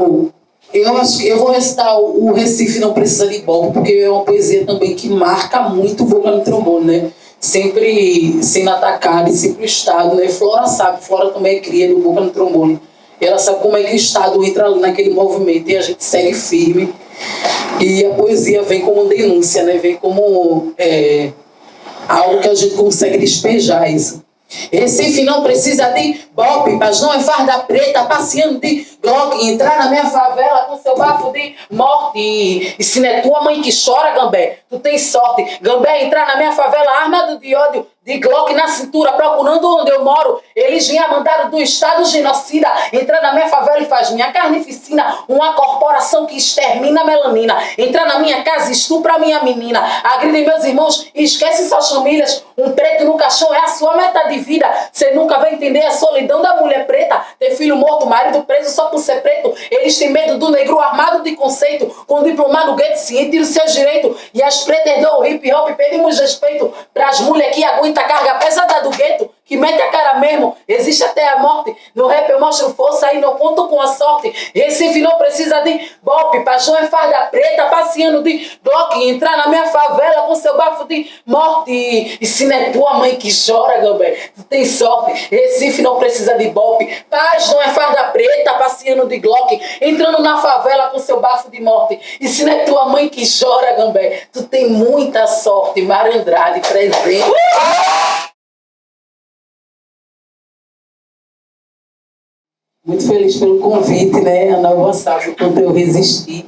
vou eu acho eu vou recitar o Recife não precisa de Bob, porque é uma poesia também que marca muito o vocalo trombone, né? Sempre sendo atacada e sempre o Estado, né? Flora sabe, Flora também é cria do boca no trombone. Ela sabe como é que o Estado entra naquele movimento e a gente segue firme. E a poesia vem como denúncia, né? Vem como é, algo que a gente consegue despejar isso. Recife não precisa de bope, mas não é farda preta, passeando de entrar na minha favela com seu bafo de morte. E se não é tua mãe que chora, Gambé, tu tem sorte. Gambé, entrar na minha favela armado de ódio, de Glock na cintura, procurando onde eu moro. Eles vinham mandado do Estado genocida, entrar na minha favela e faz minha carnificina, uma corporação que extermina a melanina. Entrar na minha casa estupra a minha menina. Agride meus irmãos e esquece suas famílias. Um preto no caixão é a sua meta de vida. Você nunca vai entender a solidão da mulher preta. Ter filho morto, marido preso só por ser preto. Eles têm medo do negro armado de conceito, com diploma no gueto ciente dos seus direitos. E as pretas do hip hop pedimos respeito pras mulheres que aguentam muita carga pesada do gueto, que mete a cara mesmo, existe até a morte. No rap eu mostro força e não conto com a sorte. Recife não precisa de bope, paixão é farda preta, passeando de bloco, entrar na minha favela com seu bafo de morte. E se não é tua mãe que chora, Gambé, tu tem sorte. Recife não precisa de bope, paz não é farda preta, passeando de Glock, entrando na favela com seu bafo de morte. E se não é tua mãe que chora, Gambé, tu tem muita sorte. Marandrade presente. Muito feliz pelo convite, né, Ana o quanto eu resisti,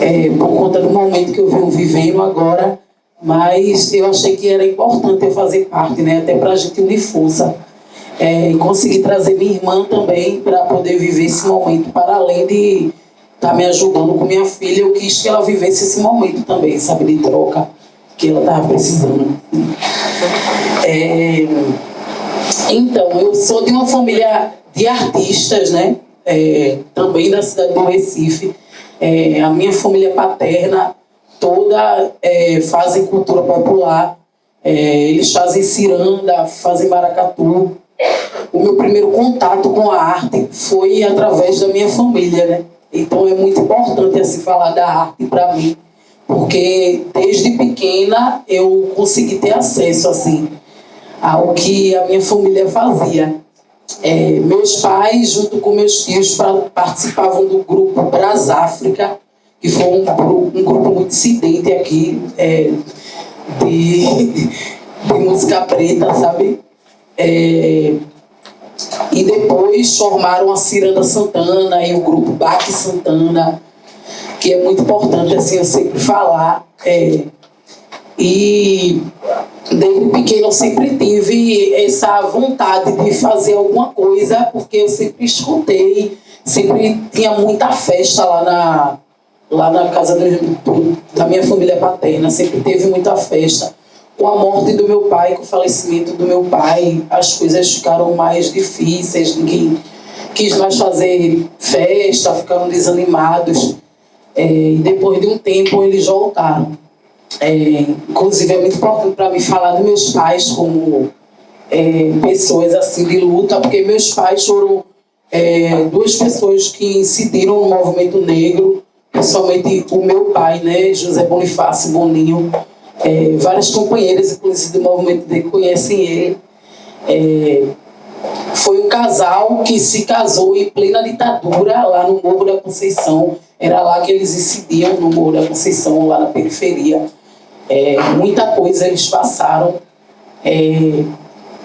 é, por conta do momento que eu venho vivendo agora, mas eu achei que era importante eu fazer parte, né, até para a gente unir força. É, e conseguir trazer minha irmã também para poder viver esse momento, para além de estar tá me ajudando com minha filha, eu quis que ela vivesse esse momento também, sabe, de troca, que ela estava precisando. É, então, eu sou de uma família de artistas, né? É, também da cidade do Recife. É, a minha família paterna toda é, fazem cultura popular. É, eles fazem ciranda, fazem maracatu. O meu primeiro contato com a arte foi através da minha família, né? Então é muito importante assim falar da arte para mim, porque desde pequena eu consegui ter acesso assim ao que a minha família fazia. É, meus pais, junto com meus tios, participavam do grupo Brasáfrica, que foi um, um grupo muito incidente aqui é, de, de, música preta, sabe? É, e depois formaram a Ciranda Santana e o grupo Baque Santana, que é muito importante assim, eu sempre falar. É, e desde pequeno eu sempre tive essa vontade de fazer alguma coisa, porque eu sempre escutei, sempre tinha muita festa lá na, lá na casa do, da minha família paterna, sempre teve muita festa. Com a morte do meu pai, com o falecimento do meu pai, as coisas ficaram mais difíceis, ninguém quis mais fazer festa, ficaram desanimados. É, e depois de um tempo eles voltaram. É, inclusive, é muito importante para mim falar dos meus pais como é, pessoas assim de luta, porque meus pais foram é, duas pessoas que incidiram no movimento negro, principalmente o meu pai, né, José Bonifácio Boninho. É, várias companheiras, inclusive, do movimento negro conhecem ele. É, foi um casal que se casou em plena ditadura lá no Morro da Conceição. Era lá que eles incidiam, no Morro da Conceição, lá na periferia. É, muita coisa eles passaram. É,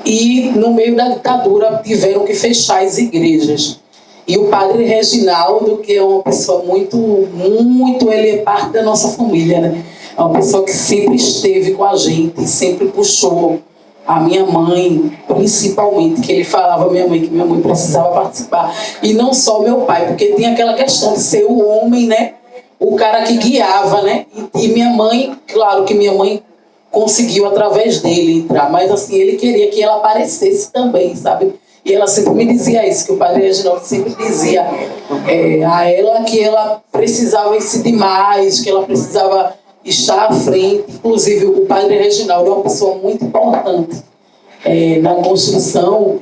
e no meio da ditadura tiveram que fechar as igrejas. E o padre Reginaldo, que é uma pessoa muito, muito, ele é parte da nossa família, né? É uma pessoa que sempre esteve com a gente, sempre puxou a minha mãe, principalmente, que ele falava minha mãe que minha mãe precisava participar. E não só meu pai, porque tinha aquela questão de ser o homem, né? O cara que guiava, né? E, e, minha mãe, claro que minha mãe conseguiu através dele entrar, mas assim, ele queria que ela aparecesse também, sabe? E ela sempre me dizia isso, que o padre Reginaldo sempre dizia é, a ela que ela precisava incidir mais, que ela precisava estar à frente. Inclusive, o padre Reginaldo é uma pessoa muito importante é, na construção,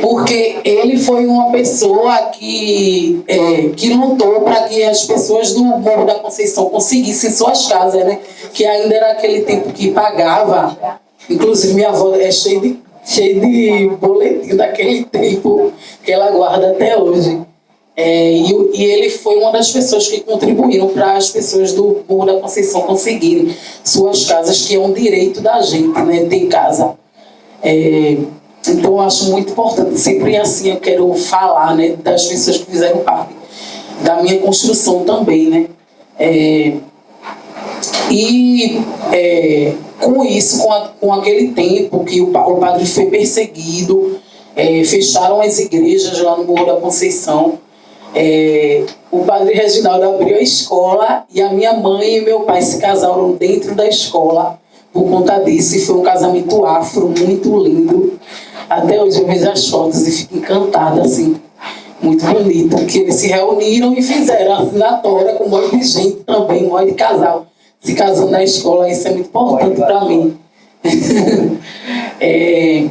porque ele foi uma pessoa que, é, que lutou para que as pessoas do Morro da Conceição conseguissem suas casas, né? Que ainda era aquele tempo que pagava. Inclusive, minha avó é cheia de, cheia de boletim daquele tempo que ela guarda até hoje. É, e, e, ele foi uma das pessoas que contribuíram para as pessoas do Morro da Conceição conseguirem suas casas, que é um direito da gente, né? Ter casa. É, então, eu acho muito importante, sempre assim eu quero falar né, das pessoas que fizeram parte da minha construção também, né? É, e é, com isso, com, a, com, aquele tempo que o, o padre foi perseguido, é, fecharam as igrejas lá no Morro da Conceição, é, o padre Reginaldo abriu a escola e a minha mãe e meu pai se casaram dentro da escola por conta disso. E foi um casamento afro, muito lindo. Até hoje eu vejo as fotos e fico encantada, assim, muito bonito. Que eles se reuniram e fizeram a assinatória com um monte de gente também, um monte de casal se casando na escola. Isso é muito importante para mim. é,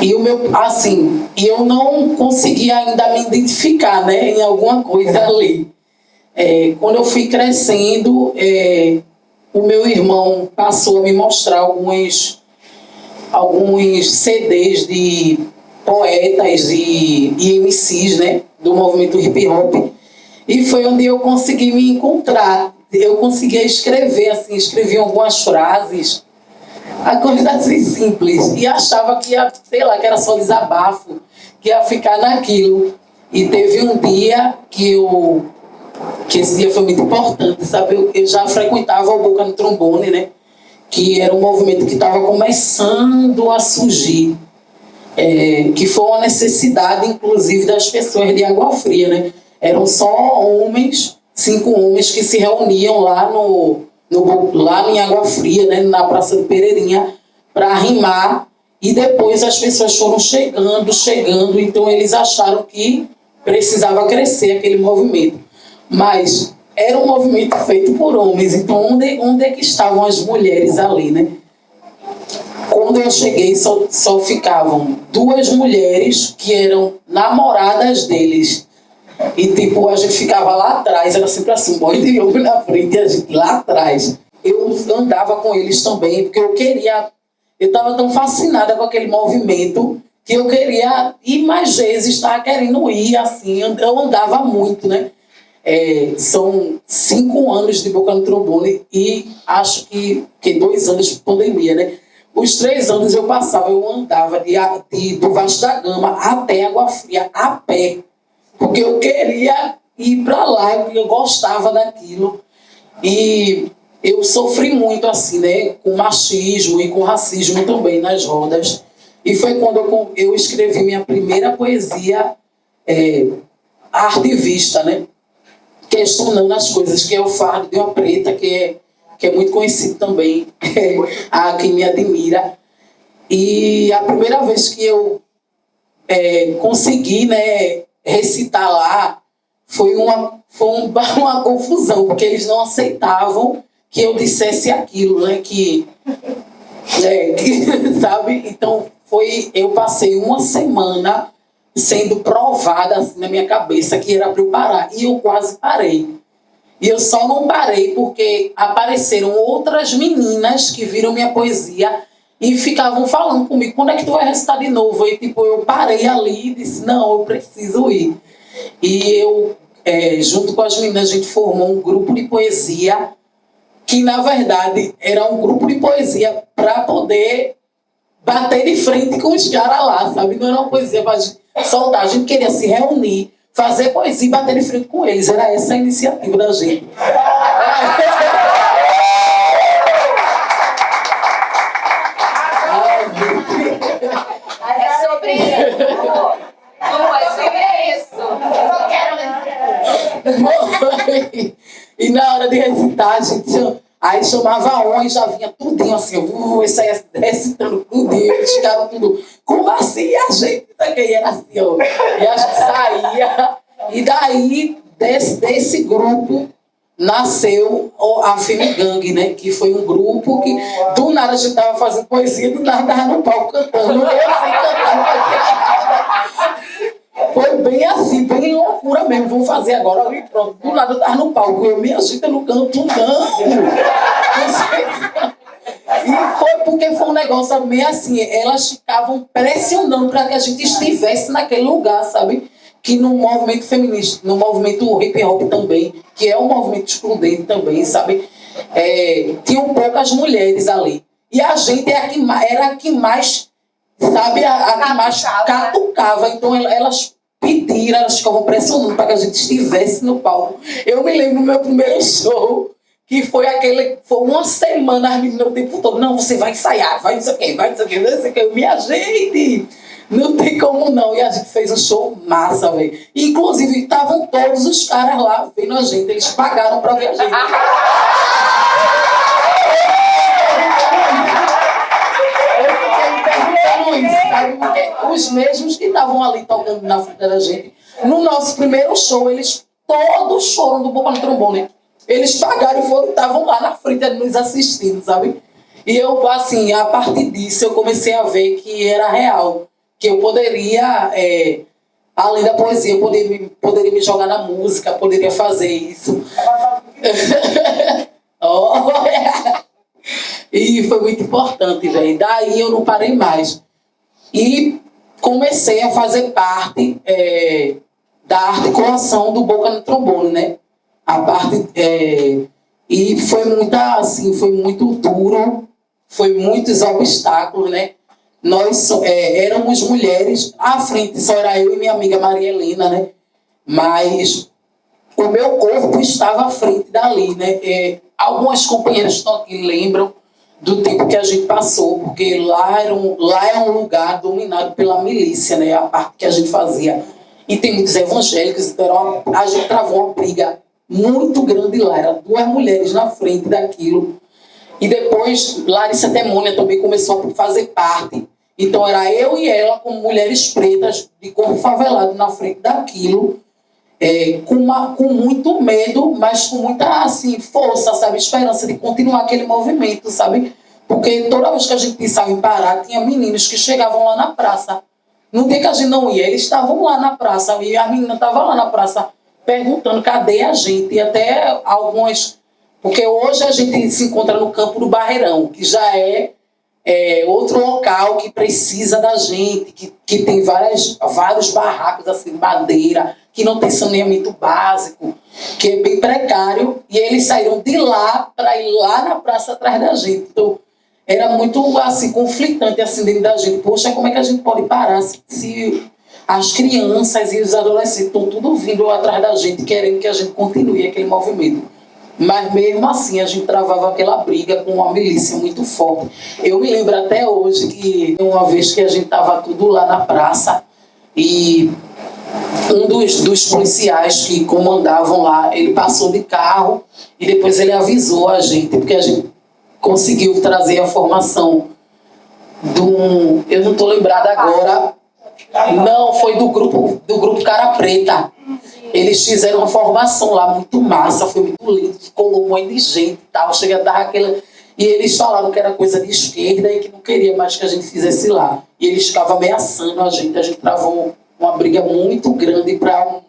e o meu, assim, eu não consegui ainda me identificar, né, em alguma coisa ali. É, quando eu fui crescendo, é, o meu irmão passou a me mostrar alguns, alguns CDs de poetas e, e MCs, né, do movimento hip hop. E foi onde eu consegui me encontrar. Eu conseguia escrever, assim, escrevi algumas frases, a coisa assim simples. E achava que ia, sei lá, que era só desabafo, que ia ficar naquilo. E teve um dia que eu que esse dia foi muito importante, sabe? Eu, eu já frequentava o Boca no Trombone, né? Que era um movimento que estava começando a surgir. É, que foi uma necessidade, inclusive, das pessoas de Água Fria, né? Eram só homens, cinco homens que se reuniam lá no, no lá em Água Fria, né? Na Praça do Pereirinha, para rimar. E depois as pessoas foram chegando, chegando, então eles acharam que precisava crescer aquele movimento mas era um movimento feito por homens, então onde, onde é que estavam as mulheres ali, né? Quando eu cheguei, só, só ficavam duas mulheres que eram namoradas deles. E tipo, a gente ficava lá atrás, era sempre assim, boy de homem na frente e a gente lá atrás. Eu andava com eles também, porque eu queria. Eu estava tão fascinada com aquele movimento que eu queria ir mais vezes, estava querendo ir assim. Eu andava muito, né? É, são cinco anos de boca no trombone e acho que, que dois anos de pandemia, né? Os três anos eu passava, eu andava de, de, do Vasco da Gama até Água Fria, a pé. Porque eu queria ir para lá, eu gostava daquilo. E eu sofri muito assim, né? Com machismo e com racismo também nas rodas. E foi quando eu, eu escrevi minha primeira poesia é, artivista, né? Questionando as coisas, que é o fardo de uma preta, que é, que é muito conhecido também, a quem me admira. E a primeira vez que eu é, consegui né, recitar lá foi, uma, foi um, uma confusão, porque eles não aceitavam que eu dissesse aquilo, né? Que, é, que, sabe? Então, foi, eu passei uma semana sendo provada na minha cabeça que era para eu parar. E eu quase parei. E eu só não parei porque apareceram outras meninas que viram minha poesia e ficavam falando comigo, quando é que tu vai recitar de novo? E tipo, eu parei ali e disse, não, eu preciso ir. E eu, é, junto com as meninas, a gente formou um grupo de poesia que, na verdade, era um grupo de poesia para poder bater de frente com os caras lá, sabe? Não era uma poesia para soltar. A gente queria se reunir, fazer poesia e bater de frente com eles. Era essa a iniciativa da gente. É sobre isso. Não é sobre isso. Eu só quero E na hora de recitar, a gente Aí chamava um e já vinha tudinho assim, uh, isso aí recitando tudinho, eles ficaram tudo, como assim? A gente também era assim, ó. E a gente saía. E daí, desse, desse grupo, nasceu a Femigang, né? Que foi um grupo que do nada a gente tava fazendo poesia, do nada tava no palco cantando. Eu assim, cantando. Foi bem assim, bem loucura mesmo. Vamos fazer agora. Ali, pronto. Do nada eu tava no palco. Eu me agita no canto, não. E foi porque foi um negócio meio assim. Elas ficavam pressionando para que a gente estivesse naquele lugar, sabe? que no movimento feminista, no movimento hip hop também, que é um movimento excludente também, sabe? É, tinham poucas mulheres ali. E a gente é era a que mais, sabe, a, a que mais catucava. Então elas pediram, elas ficavam pressionando para que a gente estivesse no palco. Eu me lembro do meu primeiro show, que foi aquele, foi uma semana as meninas o tempo todo, não, você vai ensaiar, vai não sei o quê, vai não sei o quê, não sei o quê. Minha gente, não tem como não. E a gente fez um show massa, velho. Inclusive, estavam todos os caras lá vendo a gente. Eles pagaram pra ver a gente. Porque os mesmos que estavam ali tocando na frente da gente, no nosso primeiro show, eles todos choram do Boca no Trombone. Eles pagaram e foram, estavam lá na frente nos assistindo, sabe? E eu, assim, a partir disso, eu comecei a ver que era real que eu poderia, é, além da poesia, eu poderia, poderia me jogar na música, poderia fazer isso. oh, E foi muito importante, velho. Daí eu não parei mais. E comecei a fazer parte é, da articulação do Boca no Trombone, né? A parte... É, e foi muita, assim, foi muito duro, foi muitos obstáculos, né? nós é, éramos mulheres, à frente só era eu e minha amiga Maria Helena, né? Mas o meu corpo estava à frente dali, né? É, algumas companheiras lembram do tempo que a gente passou, porque lá era um, lá é um lugar dominado pela milícia, né? A parte que a gente fazia. E tem muitos evangélicos, então a gente travou uma briga muito grande lá. Eram duas mulheres na frente daquilo. E depois Larissa Demônia também começou a fazer parte então era eu e ela como mulheres pretas de corpo favelado na frente daquilo, é, com, uma, com muito medo, mas com muita assim, força, sabe? Esperança de continuar aquele movimento, sabe? Porque toda vez que a gente pensava em parar, tinha meninos que chegavam lá na praça. No dia que a gente não ia, eles estavam lá na praça, e a menina estava lá na praça perguntando cadê a gente, e até algumas. Porque hoje a gente se encontra no campo do Barreirão, que já é é, outro local que precisa da gente, que, que tem várias, vários barracos assim, madeira, que não tem saneamento básico, que é bem precário, e eles saíram de lá para ir lá na praça atrás da gente. Então, era muito assim, conflitante assim dentro da gente. Poxa, como é que a gente pode parar se, se as crianças e os adolescentes estão tudo vindo atrás da gente, querendo que a gente continue aquele movimento? Mas mesmo assim a gente travava aquela briga com uma milícia muito forte. Eu me lembro até hoje que uma vez que a gente estava tudo lá na praça e um dos, dos policiais que comandavam lá, ele passou de carro e depois ele avisou a gente, porque a gente conseguiu trazer a formação do eu não estou lembrada agora, não, foi do grupo, do grupo Cara Preta. Eles fizeram uma formação lá muito massa, foi muito lindo, colou um monte de gente e tal, chega a dar aquela... E eles falaram que era coisa de esquerda e que não queria mais que a gente fizesse lá. E eles ficavam ameaçando a gente, a gente travou uma briga muito grande para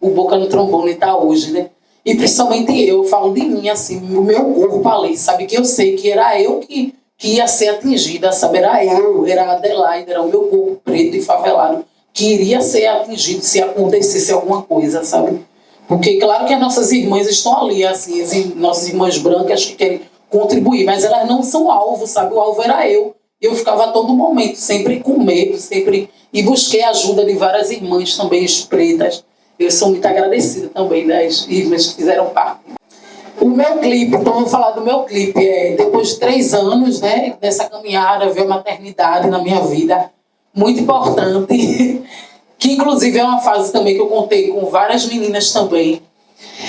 o Boca no Trombone estar tá hoje, né? E principalmente eu, eu falo de mim, assim, o meu corpo ali, sabe? Que eu sei que era eu que, que ia ser atingida, sabe? Era eu, era a Adelaide, era o meu corpo preto e favelado que iria ser atingido se acontecesse alguma coisa, sabe? Porque claro que as nossas irmãs estão ali, assim, as nossas irmãs brancas que querem contribuir, mas elas não são alvo, sabe? O alvo era eu. Eu ficava a todo momento, sempre com medo, sempre... E busquei a ajuda de várias irmãs também, pretas. Eu sou muito agradecida também das irmãs que fizeram parte. O meu clipe, então vou falar do meu clipe. É, depois de três anos, né, dessa caminhada, veio a maternidade na minha vida muito importante, que inclusive é uma fase também que eu contei com várias meninas também.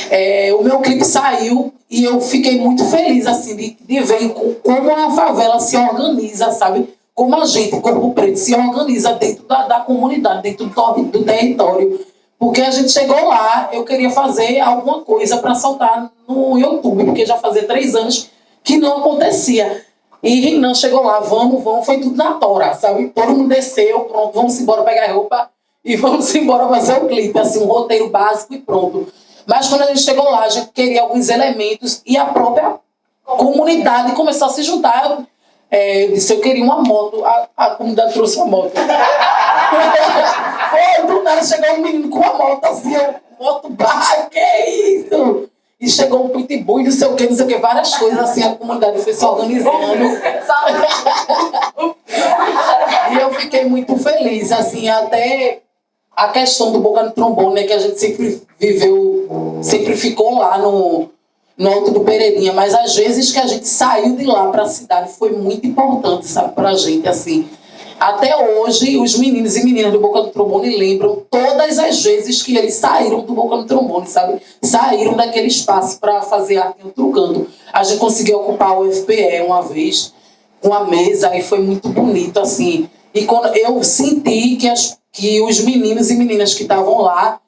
É, o meu clipe saiu e eu fiquei muito feliz assim de, de ver como a favela se organiza, sabe? Como a gente, Corpo Preto, se organiza dentro da, da comunidade, dentro do, do território. Porque a gente chegou lá, eu queria fazer alguma coisa para soltar no YouTube, porque já fazia três anos que não acontecia. E Renan chegou lá, vamos, vamos, foi tudo na tora, sabe? Todo mundo desceu, pronto, vamos embora pegar roupa e vamos embora fazer o clipe, assim, um roteiro básico e pronto. Mas quando a gente chegou lá, a gente queria alguns elementos e a própria comunidade começou a se juntar. É, disse, eu queria uma moto, a, a comunidade trouxe uma moto. Foi, do nada chegou um menino com uma moto assim, eu, moto barra, que isso? E chegou um pitbull e não sei o que, não sei o que, várias coisas assim, a comunidade foi se organizando. e eu fiquei muito feliz, assim, até a questão do boca no trombone, né, que a gente sempre viveu, sempre ficou lá no, no Alto do Pereirinha, mas às vezes que a gente saiu de lá para a cidade foi muito importante, sabe, para a gente, assim. Até hoje, os meninos e meninas do Boca do Trombone lembram todas as vezes que eles saíram do Boca do Trombone, sabe? Saíram daquele espaço para fazer arte em outro canto. A gente conseguiu ocupar o FPE uma vez, com a mesa, e foi muito bonito, assim. E quando eu senti que, as, que os meninos e meninas que estavam lá,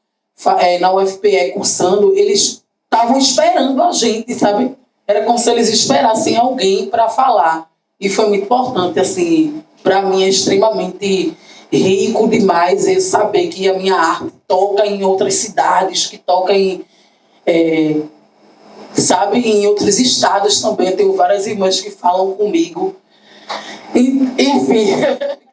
é, na UFPE cursando, eles estavam esperando a gente, sabe? Era como se eles esperassem alguém para falar. E foi muito importante, assim, para mim é extremamente rico demais é saber que a minha arte toca em outras cidades, que toca em, é, sabe, em outros estados também. Eu tenho várias irmãs que falam comigo. E, enfim,